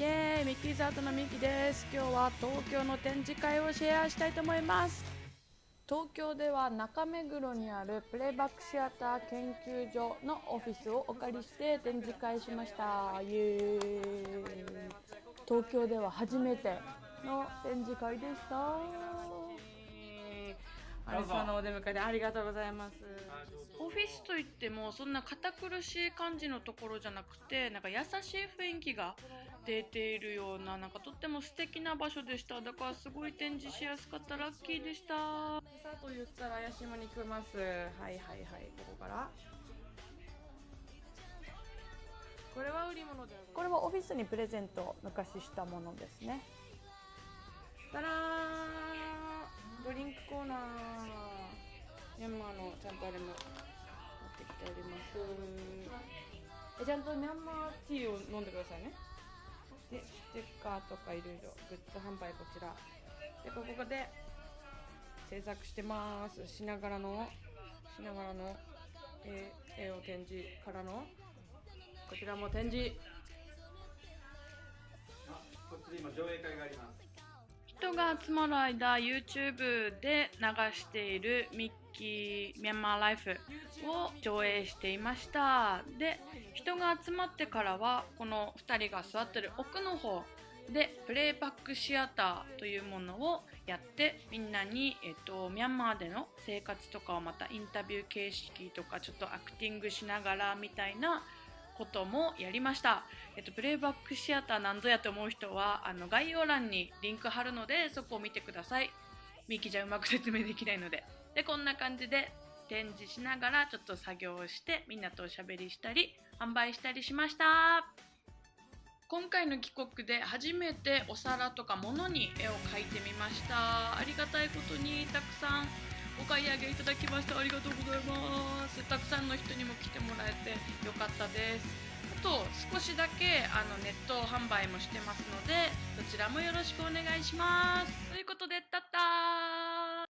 イエーイミッキーズアートのミキです。今日は東京の展示会をシェアしたいと思います。東京では中目黒にあるプレイバックシアター研究所のオフィスをお借りして展示会しました。イエーイ。東京では初めての展示会でした。アリさんのお出迎えでありがとうございます。オフィスといってもそんな堅苦しい感じのところじゃなくてなんか優しい雰囲気が出ているようななんかとっても素敵な場所でした。だからすごい展示しやすかった。ラッキーでした。さあと言ったら怪しまに来ます。はいはいはいここから。これは売り物でこれはオフィスにプレゼント昔したものですねコーナー。ミャンマーのちゃんとあれも持ってきております。えちゃんとミャンマーティーを飲んでくださいね。でステッカーとかいろいろグッズ販売こちら。でここで制作してます。しながらのしながらの絵絵を展示からのこちらも展示。あこっちで今上映会があります。人が集まる間 YouTube で流しているミッキーミャンマーライフを上映していました。で人が集まってからはこの2人が座ってる奥の方でプレイバックシアターというものをやってみんなに、えっと、ミャンマーでの生活とかをまたインタビュー形式とかちょっとアクティングしながらみたいなこともやりました。えっと、プレイバックシアターなんぞやと思う人は、あの、概要欄にリンク貼るので、そこを見てください。ミキじゃうまく説明できないので。で、こんな感じで展示しながら、ちょっと作業をして、みんなとおしゃべりしたり、販売したりしました。今回の帰国で初めてお皿とか物に絵を描いてみましたありがたいことにたくさんお買い上げいただきましてありがとうございます。たくさんの人にも来てもらえてよかったです。あと少しだけあのネット販売もしてますのでそちらもよろしくお願いします。ということでたったー。